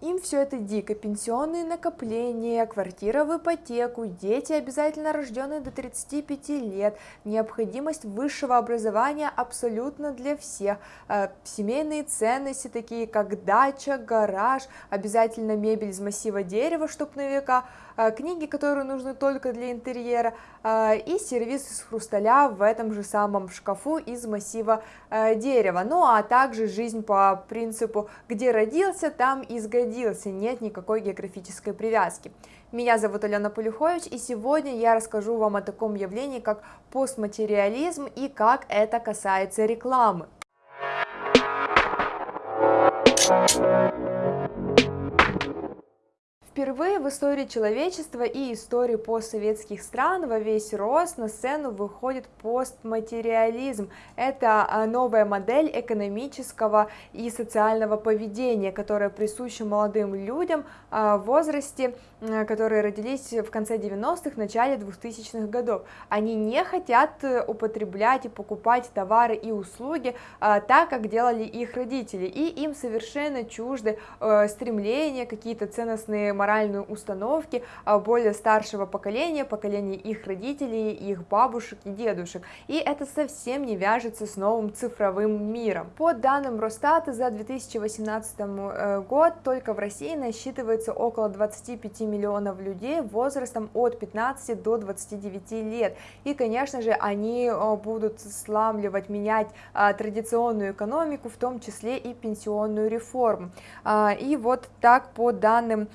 Им все это дико, пенсионные накопления, квартира в ипотеку, дети обязательно рожденные до 35 лет, необходимость высшего образования абсолютно для всех, э, семейные ценности такие как дача, гараж, обязательно мебель из массива дерева, чтоб на века, книги, которые нужны только для интерьера, э, и сервис из хрусталя в этом же самом шкафу из массива дерева, ну а также жизнь по принципу «где родился, там и сгодился», нет никакой географической привязки. Меня зовут Алена Полюхович, и сегодня я расскажу вам о таком явлении, как постматериализм и как это касается рекламы. Впервые в истории человечества и истории постсоветских стран во весь рост на сцену выходит постматериализм. Это а, новая модель экономического и социального поведения, которая присуща молодым людям а, в возрасте, которые родились в конце 90-х, начале 2000-х годов. Они не хотят э, употреблять и покупать товары и услуги а, так, как делали их родители, и им совершенно чужды э, стремления, какие-то ценностные моральные установки а, более старшего поколения, поколения их родителей, их бабушек и дедушек, и это совсем не вяжется с новым цифровым миром. По данным Росстата за 2018 э, год только в России насчитывается около 25 миллионов людей возрастом от 15 до 29 лет, и, конечно же, они э, будут сламливать, менять а, традиционную экономику, в том числе и пенсионную реформу. А, и вот так по данным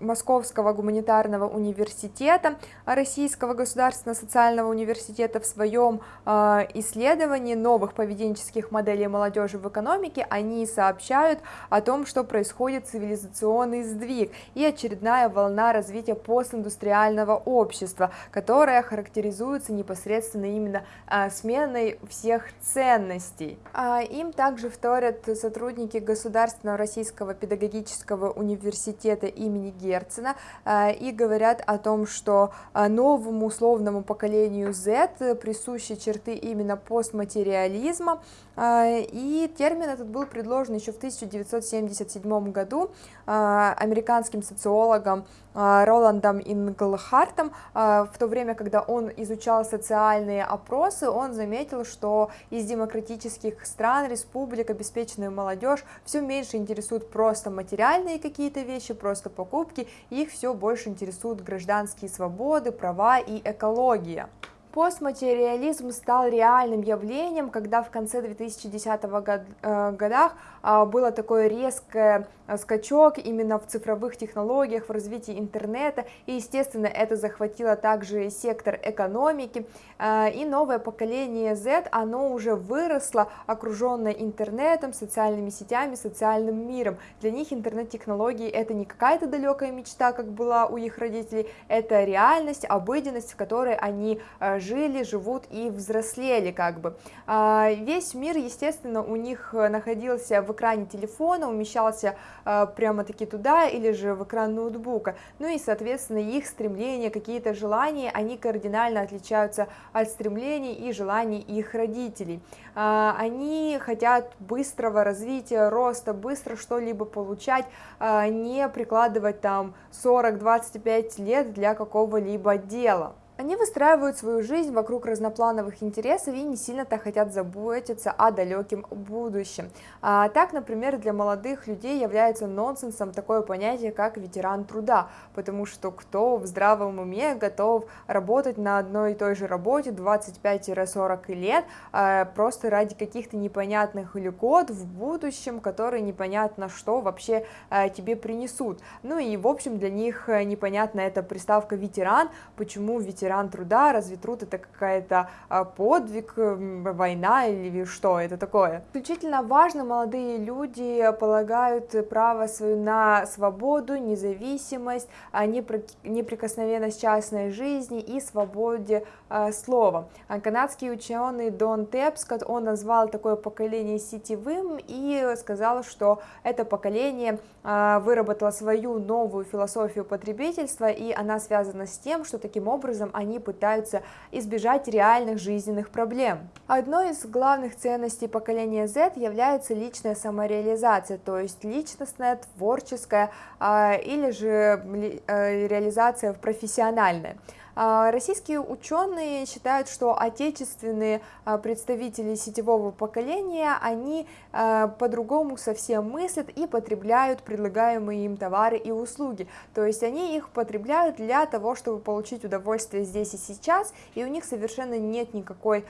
Московского гуманитарного университета, Российского государственного социального университета в своем э, исследовании новых поведенческих моделей молодежи в экономике, они сообщают о том, что происходит цивилизационный сдвиг и очередная волна развития постиндустриального общества, которая характеризуется непосредственно именно э, сменой всех ценностей. А им также вторят сотрудники Государственного российского педагогического университета имени Герцена э, и говорят о том, что э, новому условному поколению Z присущи черты именно постматериализма, и термин этот был предложен еще в 1977 году американским социологом Роландом Инглхартом, в то время, когда он изучал социальные опросы, он заметил, что из демократических стран, республик, обеспеченную молодежь все меньше интересуют просто материальные какие-то вещи, просто покупки, их все больше интересуют гражданские свободы, права и экология. Постматериализм стал реальным явлением, когда в конце 2010 год, э, годах э, было такой резкий э, скачок именно в цифровых технологиях, в развитии интернета, и, естественно, это захватило также сектор экономики, э, и новое поколение Z, оно уже выросло, окруженное интернетом, социальными сетями, социальным миром. Для них интернет-технологии это не какая-то далекая мечта, как была у их родителей, это реальность, обыденность, в которой они э, жили, живут и взрослели как бы. Весь мир, естественно, у них находился в экране телефона, умещался прямо-таки туда или же в экран ноутбука. Ну и, соответственно, их стремления, какие-то желания, они кардинально отличаются от стремлений и желаний их родителей. А, они хотят быстрого развития, роста, быстро что-либо получать, не прикладывать там 40-25 лет для какого-либо дела. Они выстраивают свою жизнь вокруг разноплановых интересов и не сильно-то хотят заботиться о далеком будущем. А, так, например, для молодых людей является нонсенсом такое понятие, как ветеран труда, потому что кто в здравом уме готов работать на одной и той же работе 25-40 лет, а, просто ради каких-то непонятных льгот в будущем, которые непонятно что вообще а, тебе принесут. Ну и, в общем, для них непонятна эта приставка ветеран, почему ветеран ветеран труда, разве труд это какая-то а, подвиг, война или что это такое? Исключительно важно, молодые люди полагают право свое на свободу, независимость, а, неприкосновенность частной жизни и свободе а, слова. Канадский ученый Дон Тепскот, он назвал такое поколение сетевым и сказал, что это поколение выработало свою новую философию потребительства, и она связана с тем, что таким образом они пытаются избежать реальных жизненных проблем. Одной из главных ценностей поколения Z является личная самореализация, то есть личностная, творческая а, или же э, реализация профессиональная. А, российские ученые считают, что отечественные а, представители сетевого поколения, они а, по-другому совсем мыслят и потребляют предлагаемые им товары и услуги. То есть они их потребляют для того, чтобы получить удовольствие здесь и сейчас, и у них совершенно нет никакой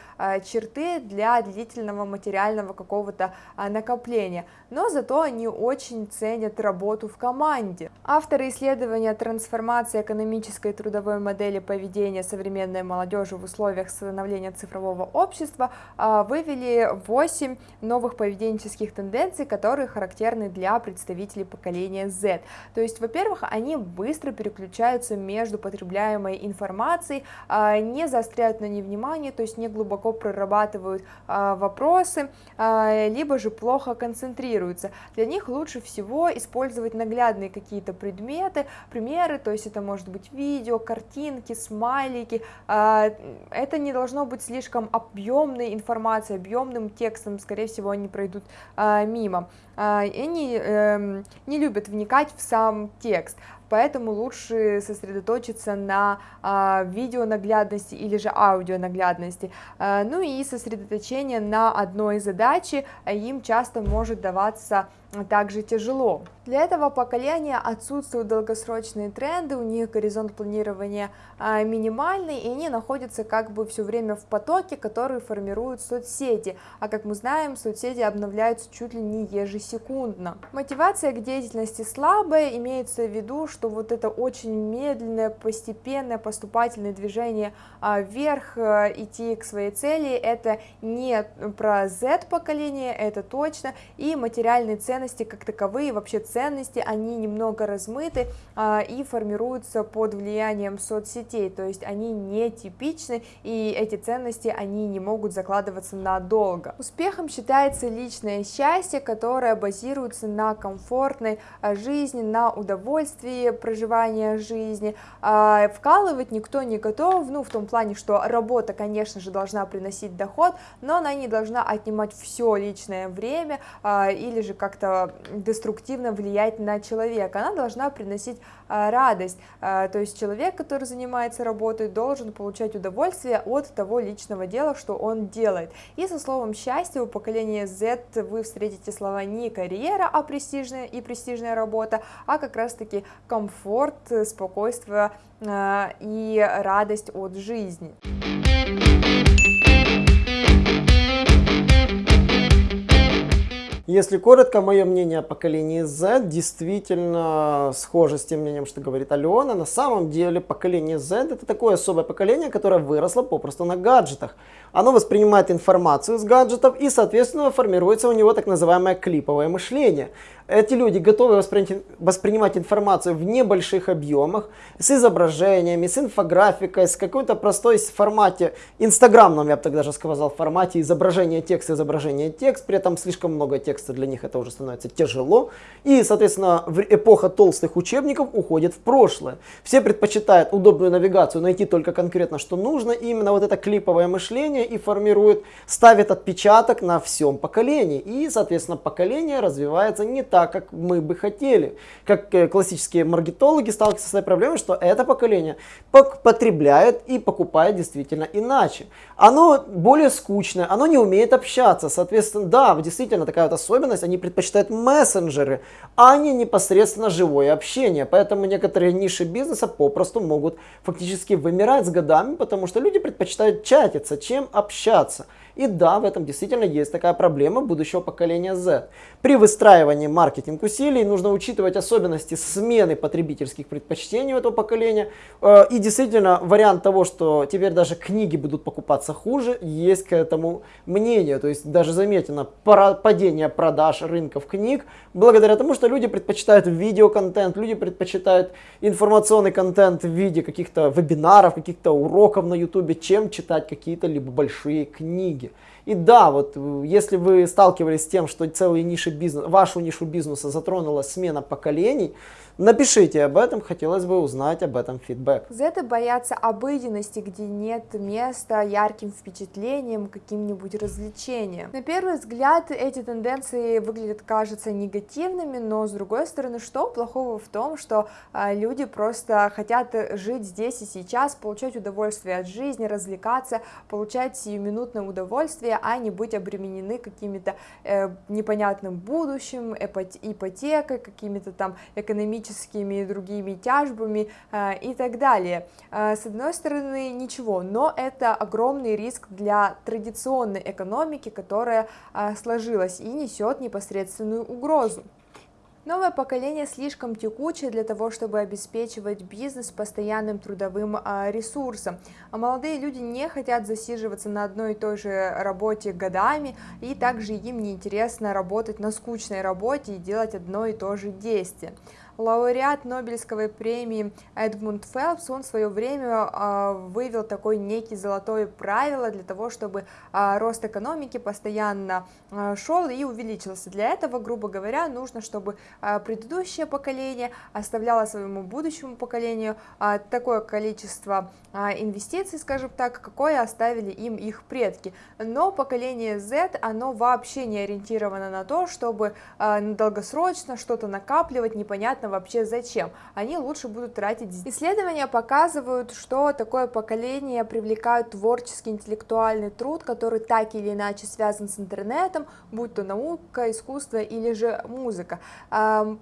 черты для длительного материального какого-то накопления. Но зато они очень ценят работу в команде. Авторы исследования трансформации экономической и трудовой модели поведения современной молодежи в условиях становления цифрового общества а, вывели 8 новых поведенческих тенденций, которые характерны для представителей поколения Z. То есть, во-первых, они быстро переключаются между потребляемой информацией, а, не заостряют на ней внимание, то есть не глубоко прорабатывают а, вопросы, либо же плохо концентрируются. Для них лучше всего использовать наглядные какие-то предметы, примеры, то есть это может быть видео, картинки, смайлики, а, это не должно быть слишком объемной информацией, объемным текстом, скорее всего, они пройдут а, мимо. А, они эм, не любят вникать в сам текст, поэтому лучше сосредоточиться на а, видеонаглядности или же аудионаглядности. А, ну и сосредоточение на одной задаче им часто может даваться также тяжело. Для этого поколения отсутствуют долгосрочные тренды, у них горизонт планирования а, минимальный, и они находятся как бы все время в потоке, который формируют соцсети, а как мы знаем, соцсети обновляются чуть ли не ежесекундно. Мотивация к деятельности слабая, имеется в виду, что вот это очень медленное, постепенное, поступательное движение а, вверх, а, идти к своей цели, это не про Z-поколение, это точно, и материальные ценности ценности как таковые, вообще ценности, они немного размыты а, и формируются под влиянием соцсетей, то есть они не типичны, и эти ценности, они не могут закладываться надолго. Успехом считается личное счастье, которое базируется на комфортной а, жизни, на удовольствии проживания жизни. А, вкалывать никто не готов, ну, в том плане, что работа, конечно же, должна приносить доход, но она не должна отнимать все личное время или же как-то деструктивно влиять на человека, она должна приносить а, радость, а, то есть человек, который занимается работой, должен получать удовольствие от того личного дела, что он делает. И со словом счастье у поколения Z вы встретите слова не карьера, а престижная и престижная работа, а как раз таки комфорт, спокойствие и радость от жизни. Если коротко, мое мнение о поколении Z действительно схоже с тем мнением, что говорит Алена. На самом деле поколение Z это такое особое поколение, которое выросло попросту на гаджетах. Оно воспринимает информацию с гаджетов и, соответственно, формируется у него так называемое клиповое мышление. Эти люди готовы воспринимать, воспринимать информацию в небольших объемах, с изображениями, с инфографикой, с какой-то простой формате, инстаграмном, я бы так даже сказал, формате изображения текст, изображение текст, при этом слишком много текста для них это уже становится тяжело. И, соответственно, эпоха толстых учебников уходит в прошлое. Все предпочитают удобную навигацию найти только конкретно, что нужно, и именно вот это клиповое мышление и формирует, ставит отпечаток на всем поколении. И, соответственно, поколение развивается не так, как мы бы хотели. Как э, классические маркетологи сталкиваются с этой проблемой, что это поколение потребляет и покупает действительно иначе. Оно более скучное, оно не умеет общаться. Соответственно, да, действительно такая вот особенность, они предпочитают мессенджеры, а не непосредственно живое общение. Поэтому некоторые ниши бизнеса попросту могут фактически вымирать с годами, потому что люди предпочитают чатиться, чем общаться. И да, в этом действительно есть такая проблема будущего поколения Z. При выстраивании маркетинг усилий нужно учитывать особенности смены потребительских предпочтений у этого поколения. Э, и действительно, вариант того, что теперь даже книги будут покупаться хуже, есть к этому мнение. То есть даже заметено падение продаж рынков книг благодаря тому, что люди предпочитают видеоконтент, люди предпочитают информационный контент в виде каких-то вебинаров, каких-то уроков на YouTube, чем читать какие-то либо большие книги книги. И да, вот э, если вы сталкивались с тем, что целые ниши бизнеса, вашу нишу бизнеса затронула смена поколений, Напишите об этом, хотелось бы узнать об этом фидбэк. Зеты боятся обыденности, где нет места ярким впечатлениям, каким-нибудь развлечениям. На первый взгляд эти тенденции выглядят, кажется, негативными, но с другой стороны, что плохого в том, что а, люди просто хотят жить здесь и сейчас, получать удовольствие от жизни, развлекаться, получать сиюминутное удовольствие, а не быть обременены какими-то э, непонятным будущим, ипотекой, какими-то там экономическими экономическими и другими тяжбами э, и так далее. Э, с одной стороны, ничего, но это огромный риск для традиционной экономики, которая э, сложилась и несет непосредственную угрозу. Новое поколение слишком текучее для того, чтобы обеспечивать бизнес постоянным трудовым ресурсом. А молодые люди не хотят засиживаться на одной и той же работе годами, и также им не интересно работать на скучной работе и делать одно и то же действие лауреат Нобелевской премии Эдмунд Фелпс, он в свое время э, вывел такой некий золотое правило для того, чтобы э, рост экономики постоянно э, шел и увеличился. Для этого, грубо говоря, нужно, чтобы предыдущее поколение оставляло своему будущему поколению такое количество инвестиций, скажем так, какое оставили им их предки. Но поколение Z, оно вообще не ориентировано на то, чтобы долгосрочно что-то накапливать, непонятно вообще зачем. Они лучше будут тратить. Исследования показывают, что такое поколение привлекает творческий интеллектуальный труд, который так или иначе связан с интернетом, будь то наука, искусство или же музыка.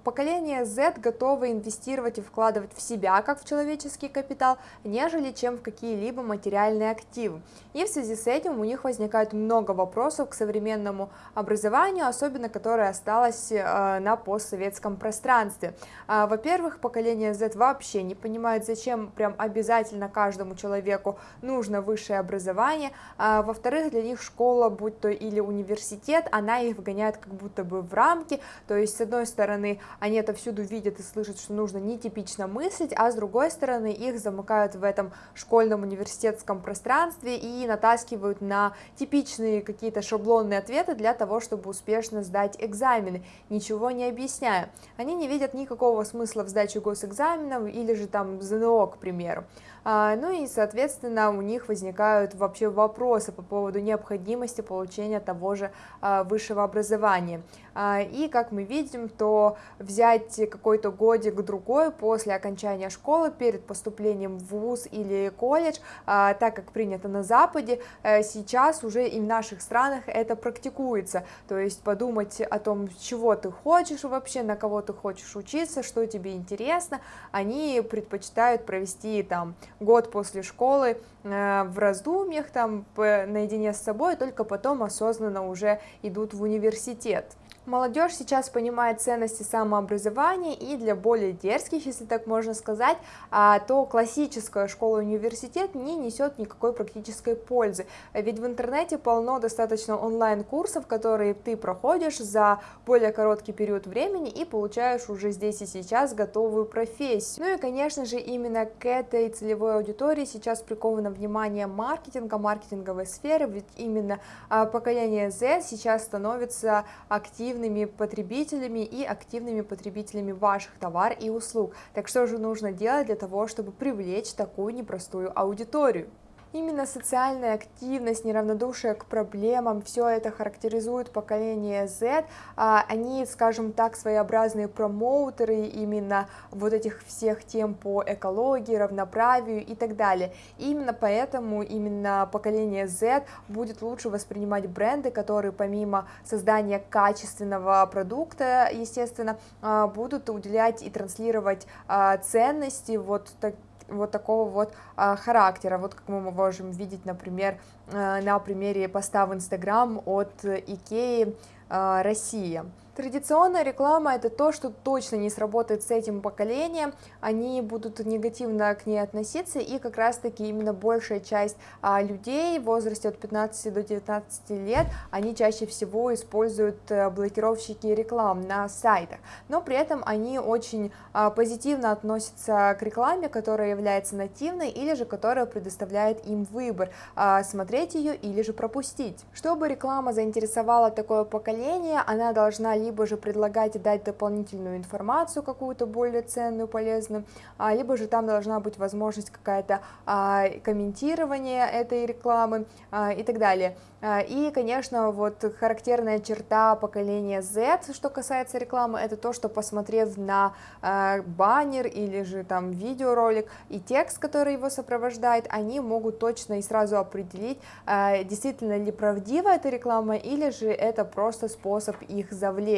Поколение Z готово инвестировать и вкладывать в себя, как в человеческий капитал, нежели чем в какие-либо материальные активы. И в связи с этим у них возникает много вопросов к современному образованию, особенно которое осталось э, на постсоветском пространстве. А, во-первых, поколение Z вообще не понимает, зачем прям обязательно каждому человеку нужно высшее образование. А, во-вторых, для них школа, будь то или университет, она их вгоняет как будто бы в рамки, то есть с одной стороны они это всюду видят и слышат, что нужно нетипично мыслить, а с другой стороны их замыкают в этом школьном университетском пространстве и натаскивают на типичные какие-то шаблонные ответы для того, чтобы успешно сдать экзамены, ничего не объясняя. Они не видят никакого никакого смысла в сдаче госэкзаменов или же там ЗНО, к примеру. А, ну и, соответственно, у них возникают вообще вопросы по поводу необходимости получения того же а, высшего образования. А, и, как мы видим, то взять какой-то годик-другой после окончания школы перед поступлением в ВУЗ или колледж, так как принято на Западе, э, сейчас уже и в наших странах это практикуется. То есть подумать о том, чего ты хочешь вообще, на кого ты хочешь учиться, что тебе интересно, они предпочитают провести там год после школы э, в раздумьях, там, наедине с собой, только потом осознанно уже идут в университет. Молодежь сейчас понимает ценности самообразования и для более дерзких, если так можно сказать, а, то классическая школа-университет не несет никакой практической пользы. Ведь в интернете полно достаточно онлайн-курсов, которые ты проходишь за более короткий период времени и получаешь уже здесь и сейчас готовую профессию. Ну и, конечно же, именно к этой целевой аудитории сейчас приковано внимание маркетинга, маркетинговой сферы, ведь именно а, поколение Z сейчас становится активным активными потребителями и активными потребителями ваших товаров и услуг. Так что же нужно делать для того, чтобы привлечь такую непростую аудиторию? Именно социальная активность, неравнодушие к проблемам, все это характеризует поколение Z. А, они, скажем так, своеобразные промоутеры именно вот этих всех тем по экологии, равноправию и так далее. И именно поэтому именно поколение Z будет лучше воспринимать бренды, которые помимо создания качественного продукта, естественно, а, будут уделять и транслировать а, ценности вот так вот такого вот а, характера, вот как мы можем видеть, например, а, на примере поста в Инстаграм от Икеи а, Россия. Традиционная реклама это то, что точно не сработает с этим поколением, они будут негативно к ней относиться, и как раз таки именно большая часть а, людей в возрасте от 15 до 19 лет, они чаще всего используют а, блокировщики реклам на сайтах, но при этом они очень а, позитивно относятся к рекламе, которая является нативной или же которая предоставляет им выбор, а, смотреть ее или же пропустить. Чтобы реклама заинтересовала такое поколение, она должна либо же предлагать дать дополнительную информацию какую-то более ценную, полезную, а, либо же там должна быть возможность какая-то а, комментирование этой рекламы а, и так далее. И, конечно, вот характерная черта поколения Z, что касается рекламы, это то, что посмотрев на баннер или же там видеоролик и текст, который его сопровождает, они могут точно и сразу определить, действительно ли правдива эта реклама или же это просто способ их завлечь.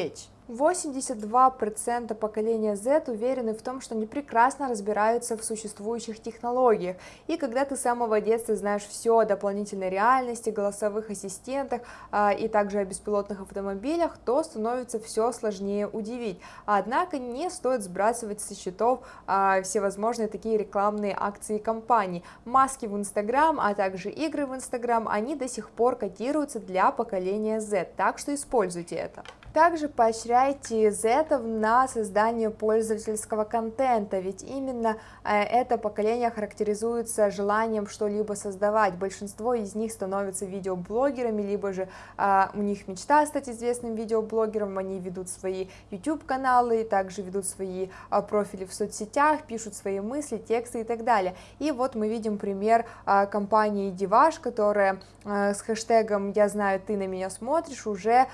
82% поколения Z уверены в том, что они прекрасно разбираются в существующих технологиях, и когда ты с самого детства знаешь все о дополнительной реальности, голосовых ассистентах а, и также о беспилотных автомобилях, то становится все сложнее удивить. Однако не стоит сбрасывать со счетов а, всевозможные такие рекламные акции компаний. Маски в Instagram, а также игры в Instagram, они до сих пор котируются для поколения Z, так что используйте это. Также поощряйте зетов на создание пользовательского контента, ведь именно э, это поколение характеризуется желанием что-либо создавать. Большинство из них становятся видеоблогерами, либо же а, у них мечта стать известным видеоблогером, они ведут свои YouTube-каналы, также ведут свои а, профили в соцсетях, пишут свои мысли, тексты и так далее. И вот мы видим пример а, компании Диваш, которая с хэштегом «Я знаю, ты на меня смотришь» уже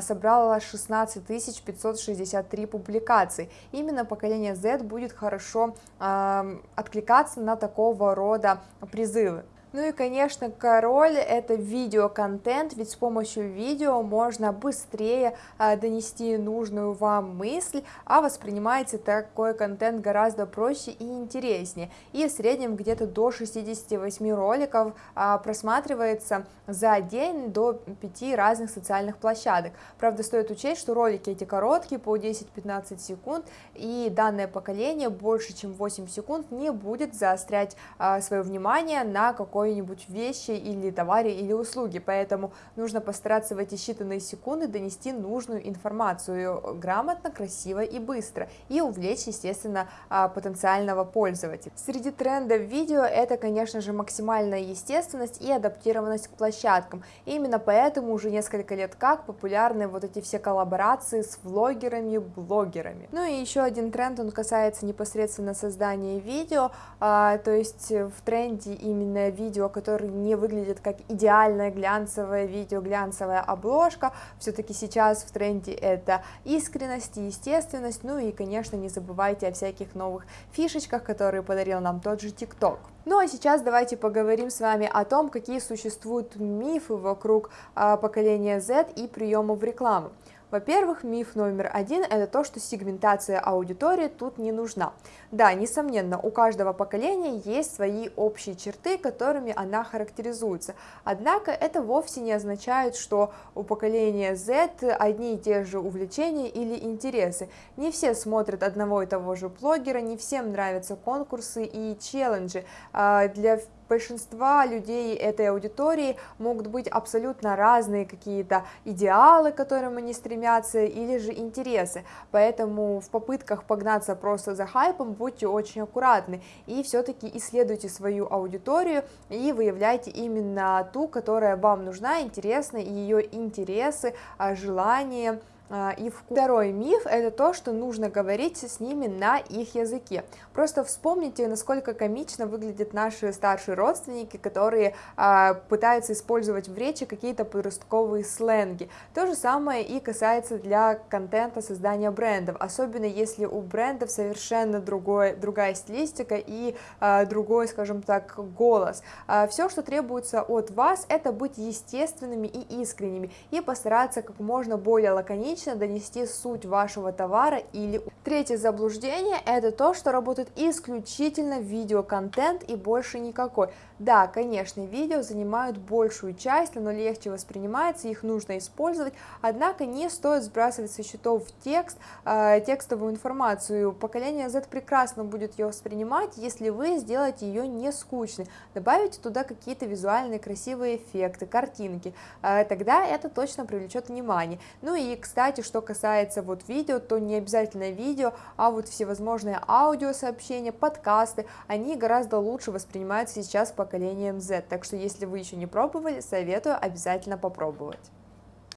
собрала 16 563 публикаций. Именно поколение Z будет хорошо э, откликаться на такого рода призывы. Ну и, конечно, король это видеоконтент, ведь с помощью видео можно быстрее а, донести нужную вам мысль, а воспринимается такой контент гораздо проще и интереснее. И в среднем где-то до 68 роликов а, просматривается за день до 5 разных социальных площадок. Правда, стоит учесть, что ролики эти короткие, по 10-15 секунд, и данное поколение больше, чем 8 секунд не будет заострять а, свое внимание на какой какой-нибудь вещи или товаре или услуги, поэтому нужно постараться в эти считанные секунды донести нужную информацию грамотно, красиво и быстро, и увлечь, естественно, а, потенциального пользователя. Среди трендов видео это, конечно же, максимальная естественность и адаптированность к площадкам, и именно поэтому уже несколько лет как популярны вот эти все коллаборации с влогерами, блогерами. Ну и еще один тренд, он касается непосредственно создания видео, а, то есть в тренде именно видео видео, которые не выглядят как идеальное глянцевое видео, глянцевая обложка, все-таки сейчас в тренде это искренность и естественность, ну и, конечно, не забывайте о всяких новых фишечках, которые подарил нам тот же ТикТок. Ну а сейчас давайте поговорим с вами о том, какие существуют мифы вокруг а, поколения Z и приемов рекламы. Во-первых, миф номер один – это то, что сегментация аудитории тут не нужна. Да, несомненно, у каждого поколения есть свои общие черты, которыми она характеризуется. Однако это вовсе не означает, что у поколения Z одни и те же увлечения или интересы. Не все смотрят одного и того же блогера, не всем нравятся конкурсы и челленджи. А, для большинства людей этой аудитории могут быть абсолютно разные какие-то идеалы, к которым они стремятся, или же интересы, поэтому в попытках погнаться просто за хайпом будьте очень аккуратны. И все-таки исследуйте свою аудиторию и выявляйте именно ту, которая вам нужна, интересна, ее интересы, а, желания, а, и второй миф это то, что нужно говорить с ними на их языке. Просто вспомните, насколько комично выглядят наши старшие родственники, которые а, пытаются использовать в речи какие-то подростковые сленги. То же самое и касается для контента создания брендов, особенно если у брендов совершенно другой, другая стилистика и а, другой, скажем так, голос. А, все, что требуется от вас, это быть естественными и искренними и постараться как можно более лаконично лаконично донести суть вашего товара или... Третье заблуждение – это то, что работает исключительно видеоконтент и больше никакой. Да, конечно, видео занимают большую часть, оно легче воспринимается, их нужно использовать, однако не стоит сбрасывать со счетов текст, э, текстовую информацию. Поколение Z прекрасно будет ее воспринимать, если вы сделаете ее не скучной, добавите туда какие-то визуальные красивые эффекты, картинки, э, тогда это точно привлечет внимание. Ну и, кстати, что касается вот видео, то не обязательно видео, а вот всевозможные аудиосообщения, подкасты, они гораздо лучше воспринимаются сейчас по поколением Z. Так что если вы еще не пробовали, советую обязательно попробовать.